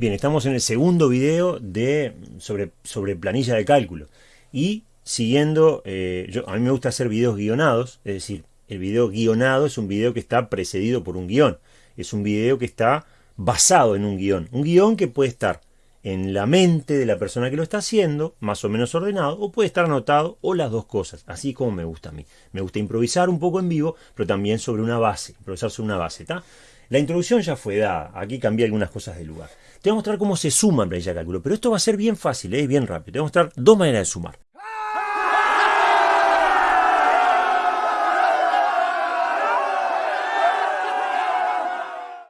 Bien, estamos en el segundo video de, sobre, sobre planilla de cálculo. Y siguiendo, eh, yo, a mí me gusta hacer videos guionados, es decir, el video guionado es un video que está precedido por un guion. Es un video que está basado en un guion. Un guion que puede estar en la mente de la persona que lo está haciendo, más o menos ordenado, o puede estar anotado, o las dos cosas, así como me gusta a mí. Me gusta improvisar un poco en vivo, pero también sobre una base, improvisar sobre una base, ¿está? La introducción ya fue dada, aquí cambié algunas cosas del lugar. Te voy a mostrar cómo se suma en planilla de cálculo, pero esto va a ser bien fácil, ¿eh? bien rápido. Te voy a mostrar dos maneras de sumar.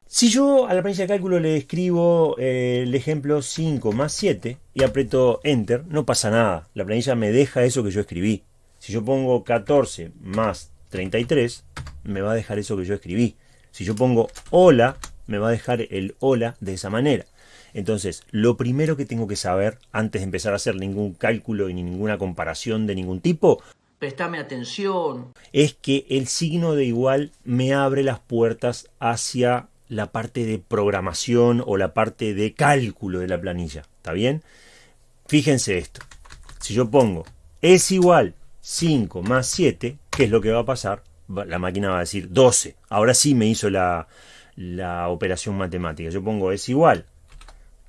Si yo a la planilla de cálculo le escribo eh, el ejemplo 5 más 7 y aprieto Enter, no pasa nada. La planilla me deja eso que yo escribí. Si yo pongo 14 más 33, me va a dejar eso que yo escribí. Si yo pongo hola, me va a dejar el hola de esa manera. Entonces, lo primero que tengo que saber antes de empezar a hacer ningún cálculo ni ninguna comparación de ningún tipo, Prestame atención. es que el signo de igual me abre las puertas hacia la parte de programación o la parte de cálculo de la planilla. ¿Está bien? Fíjense esto. Si yo pongo es igual 5 más 7, ¿qué es lo que va a pasar? La máquina va a decir 12. Ahora sí me hizo la, la operación matemática. Yo pongo es igual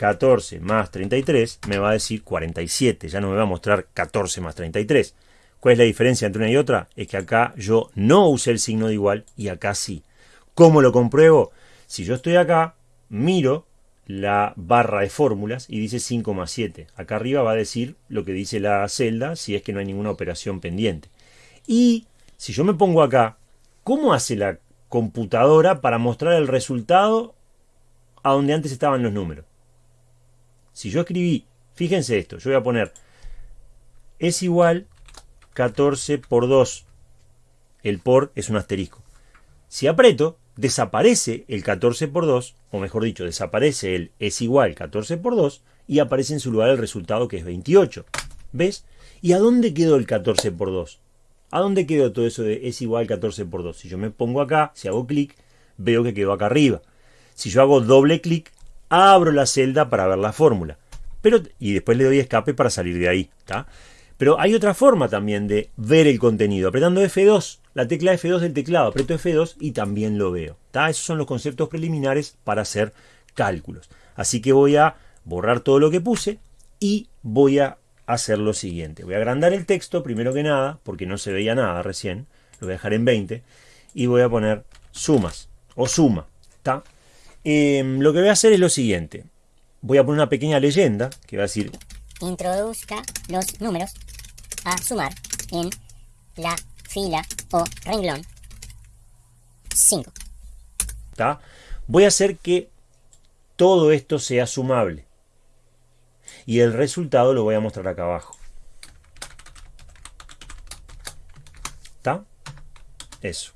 14 más 33, me va a decir 47. Ya no me va a mostrar 14 más 33. ¿Cuál es la diferencia entre una y otra? Es que acá yo no usé el signo de igual y acá sí. ¿Cómo lo compruebo? Si yo estoy acá, miro la barra de fórmulas y dice 5 más 7. Acá arriba va a decir lo que dice la celda si es que no hay ninguna operación pendiente. Y si yo me pongo acá, ¿cómo hace la computadora para mostrar el resultado a donde antes estaban los números? Si yo escribí, fíjense esto, yo voy a poner es igual 14 por 2. El por es un asterisco. Si aprieto, desaparece el 14 por 2, o mejor dicho, desaparece el es igual 14 por 2 y aparece en su lugar el resultado que es 28. ¿Ves? ¿Y a dónde quedó el 14 por 2? ¿A dónde quedó todo eso de es igual 14 por 2? Si yo me pongo acá, si hago clic, veo que quedó acá arriba. Si yo hago doble clic, abro la celda para ver la fórmula. Pero, y después le doy escape para salir de ahí. ¿está? Pero hay otra forma también de ver el contenido. Apretando F2, la tecla F2 del teclado, aprieto F2 y también lo veo. Esos son los conceptos preliminares para hacer cálculos. Así que voy a borrar todo lo que puse y voy a hacer lo siguiente. Voy a agrandar el texto primero que nada, porque no se veía nada recién. Lo voy a dejar en 20 y voy a poner sumas o suma. ¿está? Em, lo que voy a hacer es lo siguiente. Voy a poner una pequeña leyenda que va a decir introduzca los números a sumar en la fila o renglón 5. ¿tá? Voy a hacer que todo esto sea sumable. Y el resultado lo voy a mostrar acá abajo. ¿Está? Eso.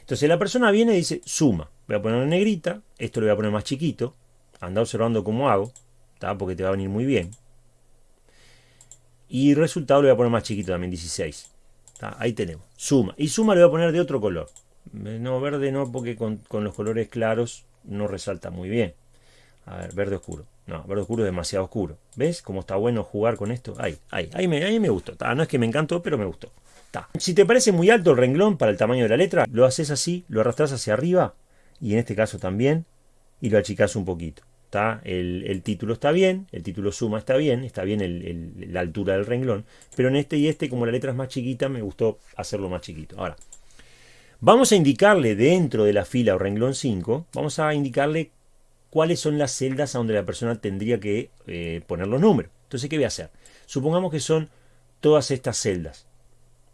Entonces la persona viene y dice suma. Voy a poner una negrita. Esto lo voy a poner más chiquito. Anda observando cómo hago. ¿tá? Porque te va a venir muy bien. Y resultado lo voy a poner más chiquito también, 16. Ahí tenemos. Suma. Y suma lo voy a poner de otro color. No, verde no, porque con, los colores claros no resalta muy bien. A ver, verde oscuro. No, verde oscuro es demasiado oscuro. ¿Ves cómo está bueno jugar con esto? Ahí, ahí, ahí me, me gustó. No es que me encantó, pero me gustó. Si te parece muy alto el renglón para el tamaño de la letra, lo haces así, lo arrastras hacia arriba, y en este caso también, y lo achicas un poquito. El, título está bien, el título suma está bien, está bien la altura del renglón, pero en este y este, como la letra es más chiquita, me gustó hacerlo más chiquito. Ahora, vamos a indicarle dentro de la fila o renglón 5, vamos a indicarle cuáles son las celdas a donde la persona tendría que eh, poner los números. Entonces, ¿qué voy a hacer? Supongamos que son todas estas celdas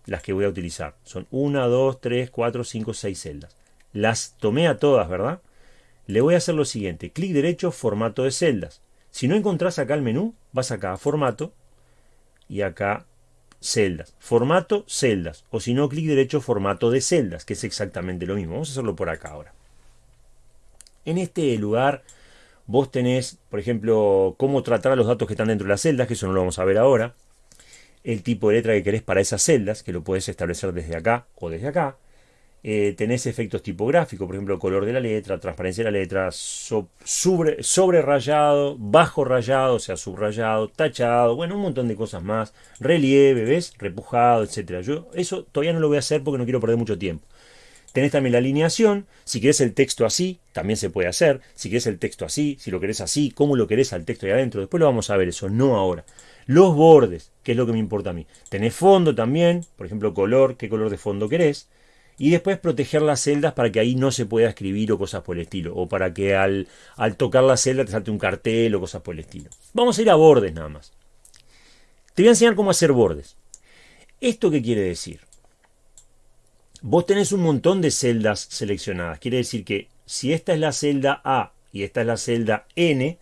las que voy a utilizar. Son 1, 2, 3, 4, 5, 6 celdas. Las tomé a todas, ¿verdad? le voy a hacer lo siguiente, clic derecho, formato de celdas. Si no encontrás acá el menú, vas acá a formato y acá celdas. Formato, celdas. O si no, clic derecho, formato de celdas, que es exactamente lo mismo. Vamos a hacerlo por acá ahora. En este lugar vos tenés, por ejemplo, cómo tratar los datos que están dentro de las celdas, que eso no lo vamos a ver ahora. El tipo de letra que querés para esas celdas, que lo puedes establecer desde acá o desde acá eh, tenés efectos tipográficos, por ejemplo, color de la letra, transparencia de la letra, sobre, sobre, rayado, bajo rayado, o sea, subrayado, tachado, bueno, un montón de cosas más, relieve, ¿ves? Repujado, etcétera. Yo eso todavía no lo voy a hacer porque no quiero perder mucho tiempo. Tenés también la alineación, si querés el texto así, también se puede hacer, si querés el texto así, si lo querés así, cómo lo querés al texto ahí adentro, después lo vamos a ver eso, no ahora. Los bordes, que es lo que me importa a mí. Tenés fondo también, por ejemplo, color, qué color de fondo querés y después proteger las celdas para que ahí no se pueda escribir o cosas por el estilo, o para que al, al tocar la celda te salte un cartel o cosas por el estilo. Vamos a ir a bordes nada más. Te voy a enseñar cómo hacer bordes. ¿Esto qué quiere decir? Vos tenés un montón de celdas seleccionadas. Quiere decir que si esta es la celda A y esta es la celda N,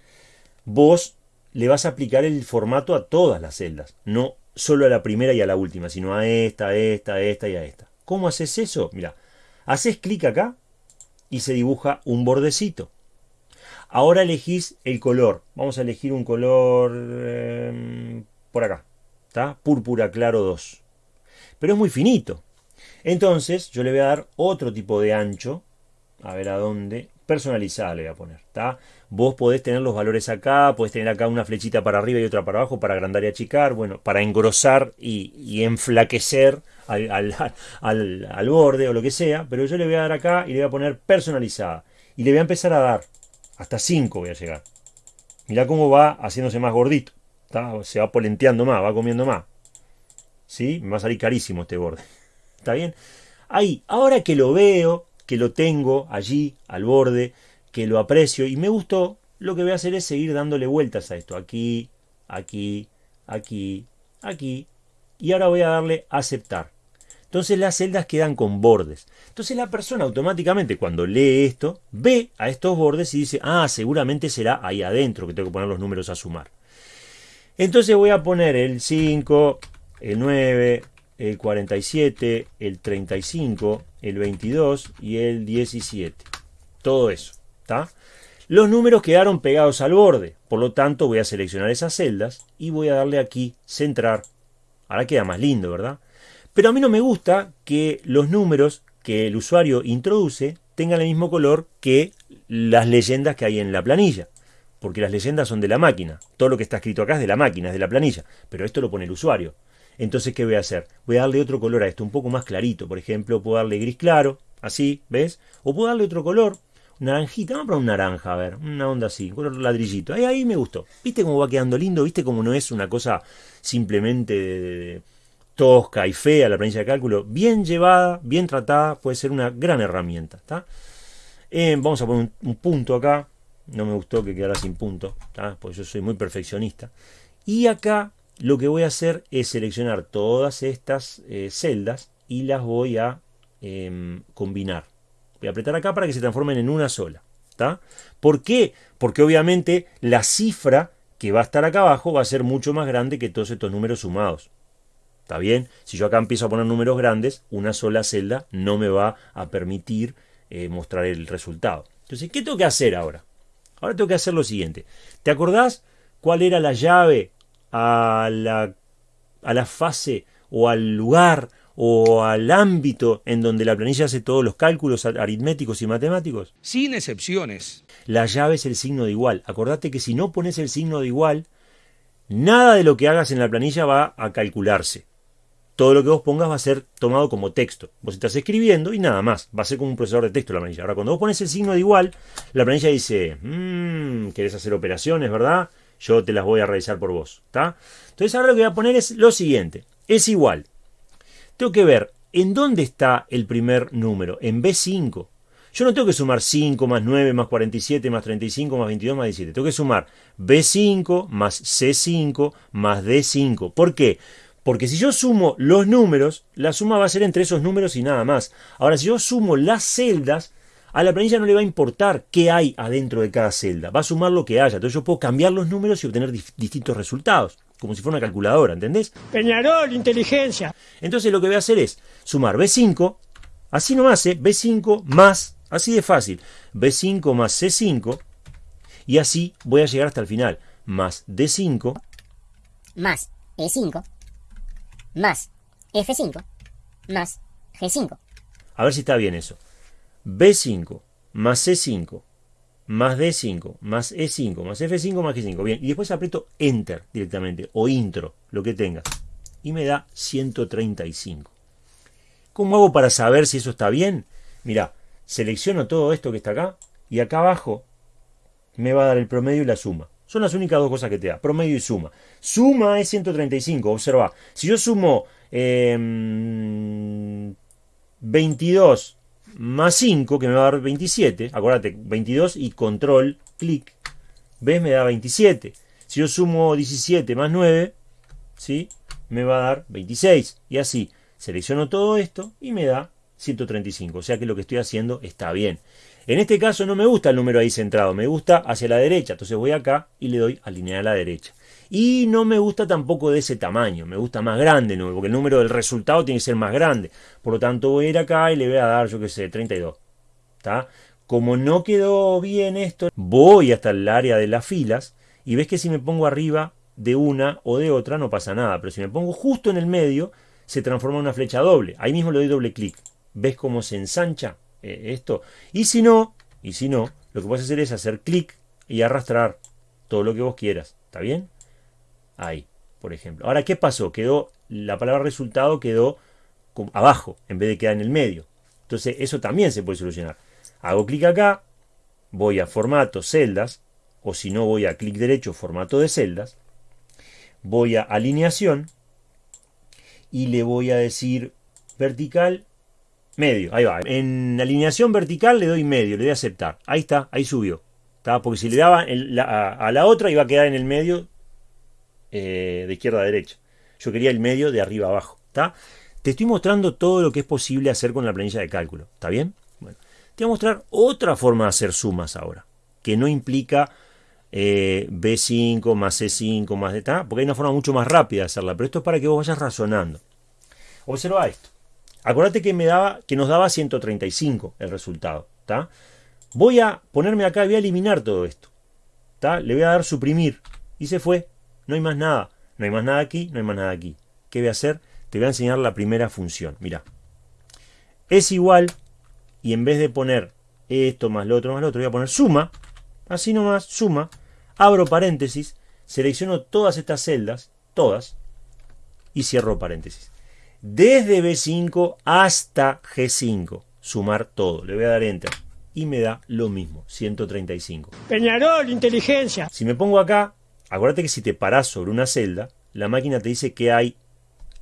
vos le vas a aplicar el formato a todas las celdas, no solo a la primera y a la última, sino a esta, a esta, a esta y a esta. ¿Cómo haces eso? Mira, haces clic acá y se dibuja un bordecito. Ahora elegís el color. Vamos a elegir un color em, por acá. ¿Está? Púrpura claro 2. Pero es muy finito. Entonces yo le voy a dar otro tipo de ancho. A ver a dónde. Personalizada le voy a poner. ¿está? Vos podés tener los valores acá. Podés tener acá una flechita para arriba y otra para abajo para agrandar y achicar. Bueno, para engrosar y, enflaquecer al, borde o lo que sea, pero yo le voy a dar acá y le voy a poner personalizada. Y le voy a empezar a dar. Hasta 5 voy a llegar. Mirá cómo va haciéndose más gordito. Se va polenteando más, va comiendo más. ¿Sí? Me va a salir carísimo este borde. ¿Está bien? Ahí, ahora que lo veo, que lo tengo allí, al borde, que lo aprecio y me gustó, lo que voy a hacer es seguir dándole vueltas a esto. Aquí, aquí, aquí, aquí. Y ahora voy a darle aceptar. Entonces las celdas quedan con bordes. Entonces la persona automáticamente cuando lee esto, ve a estos bordes y dice, ah, seguramente será ahí adentro que tengo que poner los números a sumar. Entonces voy a poner el 5, el 9, el 47, el 35, el 22 y el 17. Todo eso. ¿está? Los números quedaron pegados al borde. Por lo tanto voy a seleccionar esas celdas y voy a darle aquí centrar. Ahora queda más lindo, ¿verdad? Pero a mí no me gusta que los números que el usuario introduce tengan el mismo color que las leyendas que hay en la planilla. Porque las leyendas son de la máquina. Todo lo que está escrito acá es de la máquina, es de la planilla. Pero esto lo pone el usuario. Entonces, ¿qué voy a hacer? Voy a darle otro color a esto, un poco más clarito. Por ejemplo, puedo darle gris claro, así, ¿ves? O puedo darle otro color, naranjita, vamos a poner un naranja, a ver, una onda así, color ladrillito. Ahí, ahí me gustó. ¿Viste cómo va quedando lindo? ¿Viste cómo no es una cosa simplemente tosca y fea la planilla de cálculo, bien llevada, bien tratada, puede ser una gran herramienta. ¿está? Eh, vamos a poner un, punto acá. No me gustó que quedara sin punto, porque yo soy muy perfeccionista. Y acá lo que voy a hacer es seleccionar todas estas eh, celdas y las voy a em, combinar. Voy a apretar acá para que se transformen en una sola. ¿está? ¿Por qué? Porque obviamente la cifra que va a estar acá abajo va a ser mucho más grande que todos estos números sumados. ¿Está bien? Si yo acá empiezo a poner números grandes, una sola celda no me va a permitir eh, mostrar el resultado. Entonces, ¿qué tengo que hacer ahora? Ahora tengo que hacer lo siguiente. ¿Te acordás cuál era la llave a la, a la fase o al lugar o al ámbito en donde la planilla hace todos los cálculos aritméticos y matemáticos? Sin excepciones. La llave es el signo de igual. Acordate que si no pones el signo de igual, nada de lo que hagas en la planilla va a calcularse todo lo que vos pongas va a ser tomado como texto. Vos estás escribiendo y nada más. Va a ser como un procesador de texto la planilla. Ahora, cuando vos pones el signo de igual, la planilla dice, mmm, querés hacer operaciones, ¿verdad? Yo te las voy a realizar por vos. ¿está? Entonces, ahora lo que voy a poner es lo siguiente. Es igual. Tengo que ver en dónde está el primer número. En B5. Yo no tengo que sumar 5 más 9 más 47 más 35 más 22 más 17. Tengo que sumar B5 más C5 más D5. ¿Por qué? Porque si yo sumo los números, la suma va a ser entre esos números y nada más. Ahora, si yo sumo las celdas, a la planilla no le va a importar qué hay adentro de cada celda. Va a sumar lo que haya. Entonces yo puedo cambiar los números y obtener distintos resultados. Como si fuera una calculadora, ¿entendés? Peñarol, inteligencia. Entonces lo que voy a hacer es sumar B5, así nomás, ¿eh? B5 más, así de fácil, B5 más C5, y así voy a llegar hasta el final. Más D5. Más E5 más F5 más G5. A ver si está bien eso. B5 más C5 más D5 más E5 más F5 más G5. Bien, y después aprieto Enter directamente o Intro, lo que tengas. Y me da 135. ¿Cómo hago para saber si eso está bien? Mira, selecciono todo esto que está acá y acá abajo me va a dar el promedio y la suma. Son las únicas dos cosas que te da, promedio y suma. Suma es 135, observa. Si yo sumo 22 em, más 5, que me va a dar 27, acuérdate, 22 y control, clic, ¿ves? Me da 27. Si yo sumo 17 más 9, ¿sí? Me va a dar 26. Y así, selecciono todo esto y me da 135. O sea que lo que estoy haciendo está bien. En este caso no me gusta el número ahí centrado, me gusta hacia la derecha. Entonces voy acá y le doy alinear a la derecha. Y no me gusta tampoco de ese tamaño, me gusta más grande, porque el número del resultado tiene que ser más grande. Por lo tanto voy a ir acá y le voy a dar, yo qué sé, 32. ¿Está? Como no quedó bien esto, voy hasta el área de las filas y ves que si me pongo arriba de una o de otra no pasa nada. Pero si me pongo justo en el medio, se transforma en una flecha doble. Ahí mismo le doy doble clic. ¿Ves cómo se ensancha eh, esto? Y si no, y si no, lo que puedes hacer es hacer clic y arrastrar todo lo que vos quieras. ¿Está bien? Ahí, por ejemplo. Ahora, ¿qué pasó? Quedó, la palabra resultado quedó abajo, en vez de quedar en el medio. Entonces, eso también se puede solucionar. Hago clic acá, voy a formato, celdas, o si no voy a clic derecho, formato de celdas, voy a alineación, y le voy a decir vertical, medio, ahí va. En alineación vertical le doy medio, le doy a aceptar. Ahí está, ahí subió. Porque si le daba a la otra iba a quedar en el medio eh, de izquierda a derecha. Yo quería el medio de arriba a abajo. ¿está? Te estoy mostrando todo lo que es posible hacer con la planilla de cálculo. ¿Está bien? Bueno, te voy a mostrar otra forma de hacer sumas ahora, que no implica eh, B5 más C5 más de porque hay una forma mucho más rápida de hacerla, pero esto es para que vos vayas razonando. Observa esto. Acuérdate que, me daba, que nos daba 135 el resultado. ¿está? Voy a ponerme acá voy a eliminar todo esto. ¿está? Le voy a dar suprimir. Y se fue. No hay más nada. No hay más nada aquí, no hay más nada aquí. ¿Qué voy a hacer? Te voy a enseñar la primera función. Mira. Es igual, y en vez de poner esto más lo otro más lo otro, voy a poner suma. Así nomás, suma. Abro paréntesis, selecciono todas estas celdas, todas, y cierro paréntesis. Desde B5 hasta G5. Sumar todo. Le voy a dar enter. Y me da lo mismo, 135. Peñarol, inteligencia. Si me pongo acá, Acuérdate que si te paras sobre una celda, la máquina te dice qué hay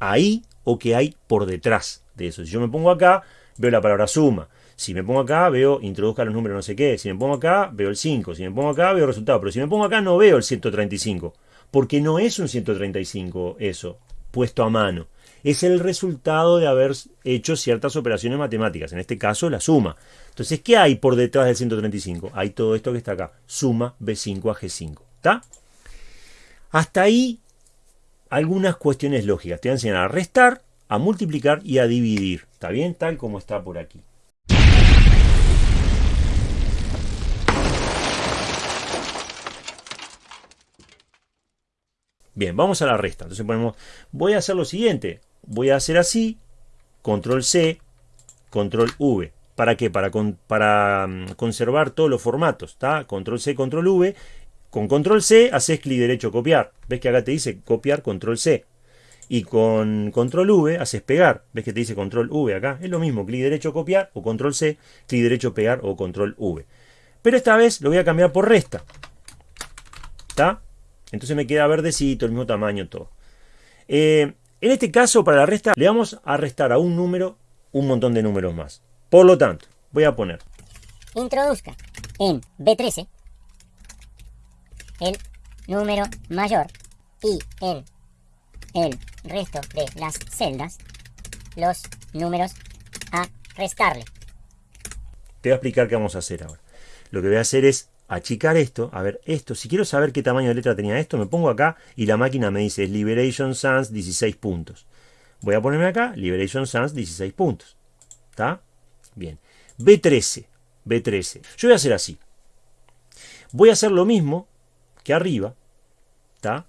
ahí o qué hay por detrás de eso. Si yo me pongo acá, veo la palabra suma. Si me pongo acá, veo introduzca los números no sé qué. Si me pongo acá, veo el 5. Si me pongo acá, veo el resultado. Pero si me pongo acá, no veo el 135. Porque no es un 135 eso, puesto a mano. Es el resultado de haber hecho ciertas operaciones matemáticas. En este caso, la suma. Entonces, ¿qué hay por detrás del 135? Hay todo esto que está acá. Suma B5 a G5. ¿Está? Hasta ahí algunas cuestiones lógicas. Te voy a restar, a multiplicar y a dividir. ¿Está bien? Tal como está por aquí. Bien, vamos a la resta. Entonces ponemos, voy a hacer lo siguiente. Voy a hacer así, control C, control V. ¿Para qué? Para, para mm, conservar todos los formatos. ¿está? Control C, control V con control C haces clic derecho copiar. ¿Ves que acá te dice copiar control C? Y con control V haces pegar. ¿Ves que te dice control V acá? Es lo mismo, clic derecho copiar o control C, clic derecho pegar o control V. Pero esta vez lo voy a cambiar por resta. ¿Está? Entonces me queda verdecito, el mismo tamaño, todo. Eh, en este caso, para la resta, le vamos a restar a un número un montón de números más. Por lo tanto, voy a poner... Introduzca en B13 el número mayor y en el resto de las celdas los números a restarle. Te voy a explicar qué vamos a hacer ahora. Lo que voy a hacer es achicar esto, a ver esto, si quiero saber qué tamaño de letra tenía esto, me pongo acá y la máquina me dice Liberation Sans 16 puntos. Voy a ponerme acá, Liberation Sans 16 puntos. ¿Está? Bien. B13, B13. Yo voy a hacer así. Voy a hacer lo mismo arriba, está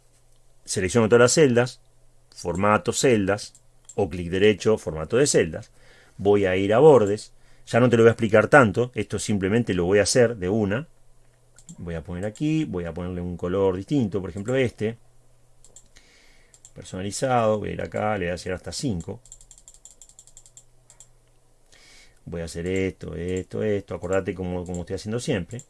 Selecciono todas las celdas, formato celdas, o clic derecho, formato de celdas. voy a ir a bordes. Ya no te lo voy a explicar tanto, esto simplemente lo voy a hacer de una. Voy a poner aquí, voy a ponerle un color distinto, por ejemplo este. Personalizado, voy a ir acá, le voy a hacer hasta 5. Voy a hacer esto, esto, esto, acordate como, como estoy haciendo siempre.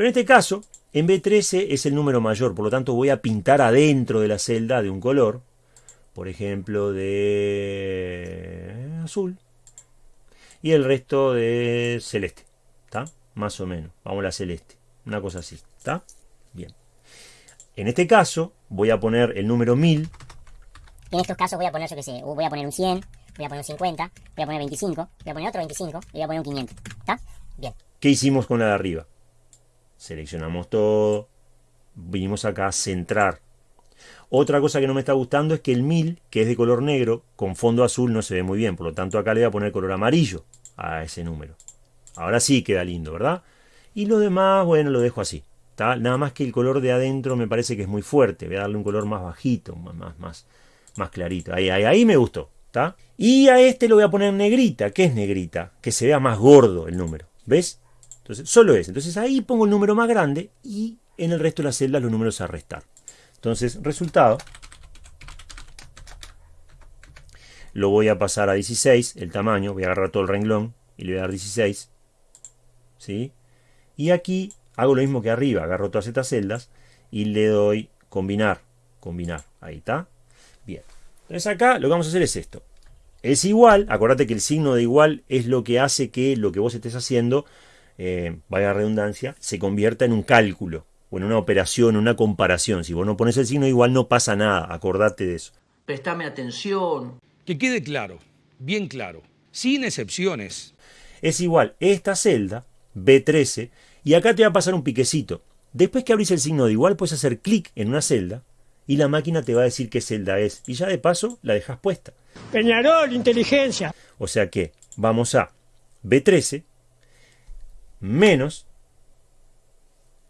Pero en este caso, en B13 es el número mayor, por lo tanto voy a pintar adentro de la celda de un color, por ejemplo de azul, y el resto de celeste, ¿está? Más o menos, vamos a la celeste, una cosa así, ¿está? Bien. En este caso voy a poner el número 1000. En estos casos voy a poner, yo qué sé, voy a poner un 100, voy a poner un 50, voy a poner 25, voy a poner otro 25 y voy a poner un 500, ¿está? Bien. ¿Qué hicimos con la de arriba? Seleccionamos todo, vinimos acá a centrar. Otra cosa que no me está gustando es que el 1000, que es de color negro, con fondo azul no se ve muy bien. Por lo tanto acá le voy a poner color amarillo a ese número. Ahora sí queda lindo, ¿verdad? Y lo demás, bueno, lo dejo así. Nada más que el color de adentro me parece que es muy fuerte. Voy a darle un color más bajito, más, más, más clarito. Ahí, ahí, ahí me gustó. Y a este lo voy a poner negrita. ¿Qué es negrita? Que se vea más gordo el número. ¿Ves? Entonces, solo es. Entonces ahí pongo el número más grande y en el resto de las celdas los números a restar. Entonces, resultado. Lo voy a pasar a 16, el tamaño. Voy a agarrar todo el renglón y le voy a dar 16. ¿Sí? Y aquí hago lo mismo que arriba. Agarro todas estas celdas y le doy combinar. Combinar. Ahí está. Bien. Entonces acá lo que vamos a hacer es esto. Es igual, acordate que el signo de igual es lo que hace que lo que vos estés haciendo eh, vaya redundancia, se convierta en un cálculo o en una operación, una comparación. Si vos no pones el signo igual no pasa nada, acordate de eso. Prestame atención. Que quede claro, bien claro, sin excepciones. Es igual esta celda, B13, y acá te va a pasar un piquecito. Después que abrís el signo de igual, puedes hacer clic en una celda y la máquina te va a decir qué celda es. Y ya de paso la dejas puesta. Peñarol, inteligencia. O sea que vamos a B13, menos,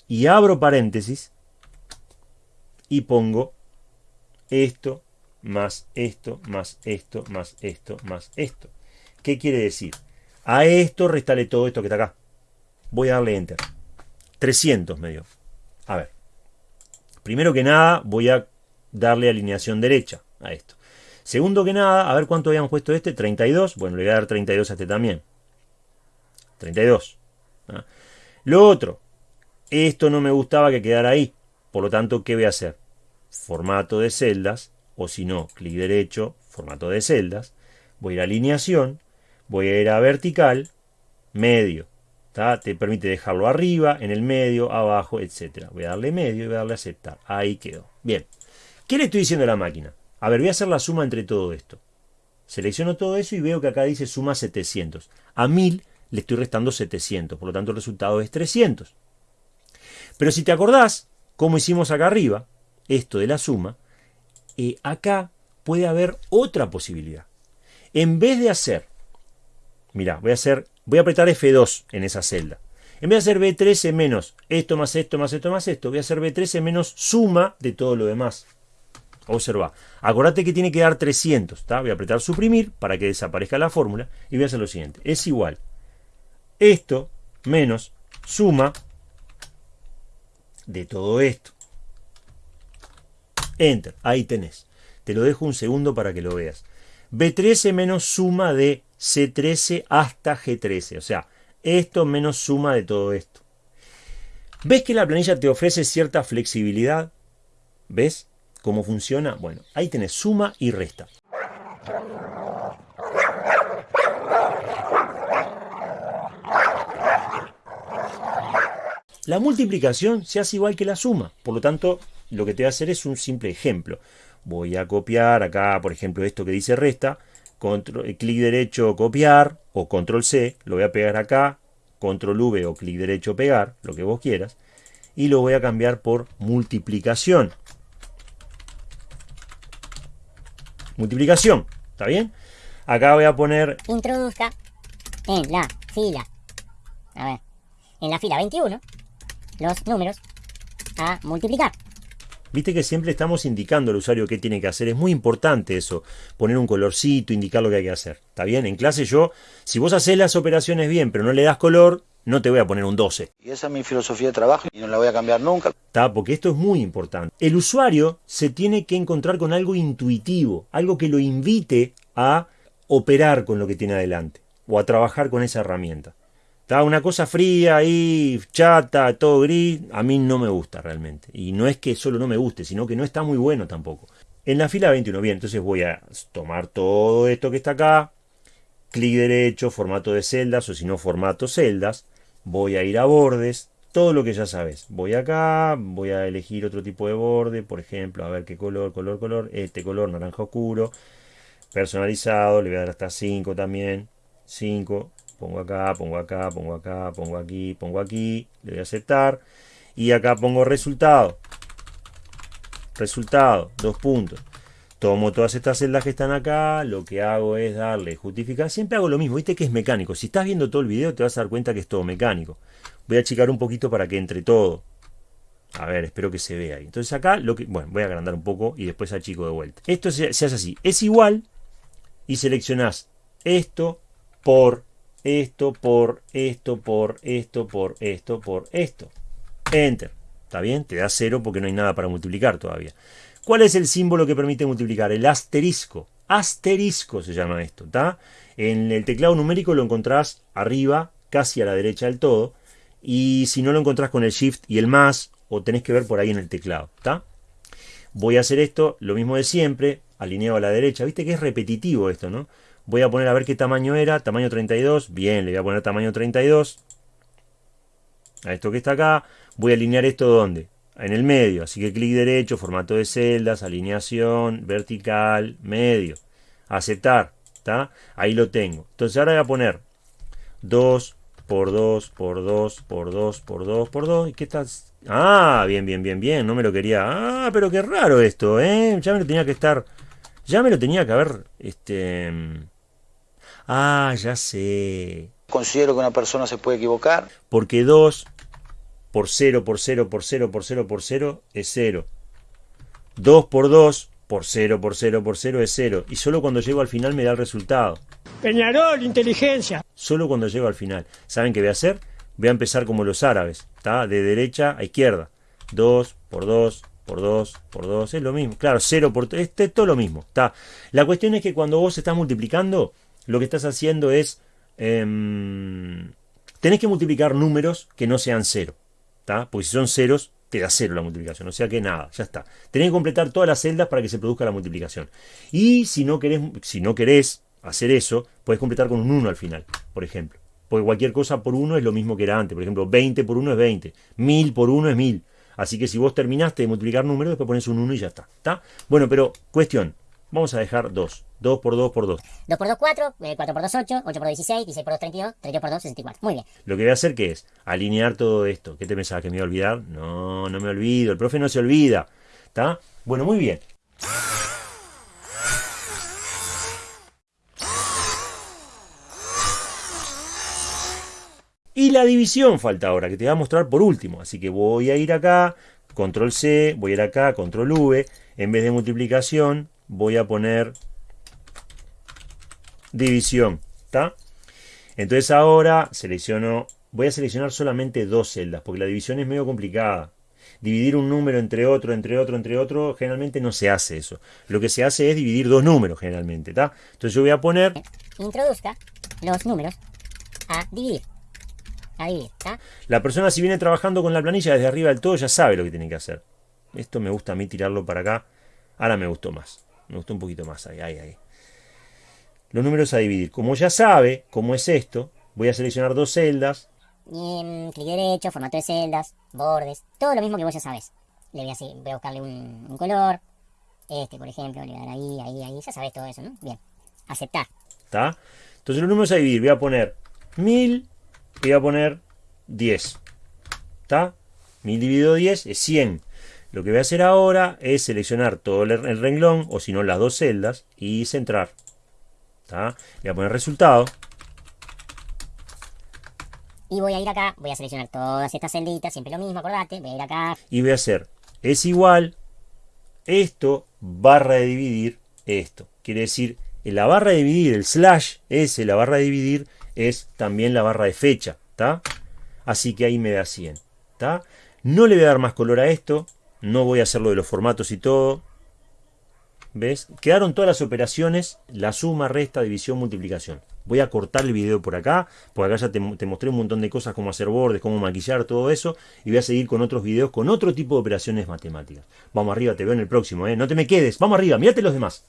y abro paréntesis, y pongo esto, más esto, más esto, más esto, más esto. ¿Qué quiere decir? A esto restale todo esto que está acá. Voy a darle Enter. 300 me dio. A ver. Primero que nada voy a darle alineación derecha a esto. Segundo que nada, a ver cuánto habíamos puesto este. 32. Bueno, le voy a dar 32 a este también. 32. ¿Ah? Lo otro, esto no me gustaba que quedara ahí. Por lo tanto, ¿qué voy a hacer? Formato de celdas, o si no, clic derecho, formato de celdas. Voy a ir a alineación, voy a ir a vertical, medio. Te permite dejarlo arriba, en el medio, abajo, etc. Voy a darle medio y voy a darle aceptar. Ahí quedó. Bien. ¿Qué le estoy diciendo a la máquina? A ver, voy a hacer la suma entre todo esto. Selecciono todo eso y veo que acá dice suma 700. A 1000 le estoy restando 700, por lo tanto el resultado es 300. Pero si te acordás, como hicimos acá arriba, esto de la suma, eh, acá puede haber otra posibilidad. En vez de hacer, mira, voy a hacer, voy a apretar F2 en esa celda. En vez de hacer B13 menos esto más esto más esto más esto, voy a hacer B13 menos suma de todo lo demás. Observa. Acordate que tiene que dar 300. Voy a apretar suprimir para que desaparezca la fórmula y voy a hacer lo siguiente. Es igual esto menos suma de todo esto. Enter, ahí tenés. Te lo dejo un segundo para que lo veas. B13 menos suma de C13 hasta G13. O sea, esto menos suma de todo esto. ¿Ves que la planilla te ofrece cierta flexibilidad? ¿Ves cómo funciona? Bueno, ahí tenés suma y resta. La multiplicación se hace igual que la suma, por lo tanto, lo que te voy a hacer es un simple ejemplo. Voy a copiar acá, por ejemplo, esto que dice resta, eh, clic derecho copiar o control C, lo voy a pegar acá, control V o clic derecho pegar, lo que vos quieras, y lo voy a cambiar por multiplicación. Multiplicación, ¿está bien? Acá voy a poner... Introduzca en la fila, a ver, en la fila 21, los números a multiplicar. Viste que siempre estamos indicando al usuario qué tiene que hacer. Es muy importante eso. Poner un colorcito, indicar lo que hay que hacer. ¿Está bien? En clase yo, si vos haces las operaciones bien, pero no le das color, no te voy a poner un 12. Y esa es mi filosofía de trabajo y no la voy a cambiar nunca. ¿Está? Porque esto es muy importante. El usuario se tiene que encontrar con algo intuitivo, algo que lo invite a operar con lo que tiene adelante o a trabajar con esa herramienta. Está una cosa fría ahí, chata, todo gris, a mí no me gusta realmente. Y no es que solo no me guste, sino que no está muy bueno tampoco. En la fila 21, bien, entonces voy a tomar todo esto que está acá, clic derecho, formato de celdas o si no formato celdas, voy a ir a bordes, todo lo que ya sabes. Voy acá, voy a elegir otro tipo de borde, por ejemplo, a ver qué color, color, color, este color naranja oscuro, personalizado, le voy a dar hasta 5 también, 5, pongo acá, pongo acá, pongo acá, pongo aquí, pongo aquí, le voy a aceptar y acá pongo resultado. Resultado, dos puntos. Tomo todas estas celdas que están acá, lo que hago es darle justificar. Siempre hago lo mismo, viste que es mecánico. Si estás viendo todo el video te vas a dar cuenta que es todo mecánico. Voy a achicar un poquito para que entre todo. A ver, espero que se vea ahí. Entonces acá, lo que, bueno, voy a agrandar un poco y después achico de vuelta. Esto se, se hace así. Es igual y seleccionás esto por esto, por esto, por esto, por esto, por esto. Enter. ¿Está bien? Te da cero porque no hay nada para multiplicar todavía. ¿Cuál es el símbolo que permite multiplicar? El asterisco. Asterisco se llama esto, ¿está? En el teclado numérico lo encontrás arriba, casi a la derecha del todo. Y si no lo encontrás con el Shift y el más, o tenés que ver por ahí en el teclado, ¿está? Voy a hacer esto, lo mismo de siempre, alineado a la derecha. Viste que es repetitivo esto, ¿no? Voy a poner a ver qué tamaño era, tamaño 32. Bien, le voy a poner tamaño 32. A esto que está acá. Voy a alinear esto ¿dónde? en el medio. Así que clic derecho, formato de celdas, alineación, vertical, medio. Aceptar. ¿Está? Ahí lo tengo. Entonces ahora voy a poner 2 por 2 por 2 por 2 por 2 por 2. ¿Y qué estás? Ah, bien, bien, bien, bien. No me lo quería. Ah, pero qué raro esto, ¿eh? Ya me lo tenía que estar. Ya me lo tenía que haber. Este. Ah, ya sé. Considero que una persona se puede equivocar. Porque 2 por 0 por 0 por 0 por 0 por 0 es 0. 2 por 2 por 0 por 0 por 0 es 0. Y solo cuando llego al final me da el resultado. Peñarol, inteligencia. Solo cuando llego al final. ¿Saben qué voy a hacer? Voy a empezar como los árabes. ¿está? De derecha a izquierda. 2 por 2 por 2 por 2. Es lo mismo. Claro, 0 por 3. Este es todo lo mismo. ¿está? La cuestión es que cuando vos estás multiplicando, lo que estás haciendo es... Eh, tenés que multiplicar números que no sean 0. Porque si son ceros, te da cero la multiplicación. O sea que nada, ya está. Tenés que completar todas las celdas para que se produzca la multiplicación. Y si no querés, si no querés hacer eso, puedes completar con un 1 al final, por ejemplo. Porque cualquier cosa por 1 es lo mismo que era antes. Por ejemplo, 20 por 1 es 20. 1000 por 1 es 1000. Así que si vos terminaste de multiplicar números, después pones un 1 y ya está. ¿Está? Bueno, pero cuestión. Vamos a dejar 2. 2 por 2 por 2. 2 por 2, 4, 4 por 2, 8, 8 por 2, 16, 16 por 2, 32, 32 por 2, 64. Muy bien. Lo que voy a hacer que es alinear todo esto. ¿Qué te pensabas que me iba a olvidar? No, no me olvido. El profe no se olvida. ¿Está? Bueno, muy bien. Y la división falta ahora, que te voy a mostrar por último. Así que voy a ir acá, control C, voy a ir acá, control V. En vez de multiplicación, voy a poner división. ¿Está? Entonces ahora selecciono, voy a seleccionar solamente dos celdas, porque la división es medio complicada. Dividir un número entre otro, entre otro, entre otro, generalmente no se hace eso. Lo que se hace es dividir dos números generalmente, ¿está? Entonces yo voy a poner... Introduzca los números a dividir. A dividir, ¿está? La persona si viene trabajando con la planilla desde arriba del todo ya sabe lo que tiene que hacer. Esto me gusta a mí tirarlo para acá. Ahora me gustó más. Me gustó un poquito más. Ahí, ahí, ahí los números a dividir. Como ya sabe cómo es esto, voy a seleccionar dos celdas. Y clic derecho, formato de celdas, bordes, todo lo mismo que vos ya sabes. Le voy a, voy a buscarle un, color. Este, por ejemplo, le voy a dar ahí, ahí, ahí. Ya sabes todo eso, ¿no? Bien. Aceptar. ¿Está? Entonces los números a dividir. Voy a poner 1000 y voy a poner 10. ¿Está? 1000 dividido 10 es 100. Lo que voy a hacer ahora es seleccionar todo el renglón, o si no las dos celdas, y centrar. Voy a poner resultado. Y voy a ir acá, voy a seleccionar todas estas celditas, siempre lo mismo, acordate, voy a ir acá. Y voy a hacer, es igual, esto, barra de dividir, esto. Quiere decir, en la barra de dividir, el slash S, la barra de dividir, es también la barra de fecha, ¿está? Así que ahí me da 100, ¿está? No le voy a dar más color a esto, no voy a hacer lo de los formatos y todo. ¿Ves? Quedaron todas las operaciones, la suma, resta, división, multiplicación. Voy a cortar el video por acá, porque acá ya te, te, mostré un montón de cosas, cómo hacer bordes, cómo maquillar, todo eso. Y voy a seguir con otros videos con otro tipo de operaciones matemáticas. Vamos arriba, te veo en el próximo, ¿eh? No te me quedes, vamos arriba, mírate los demás.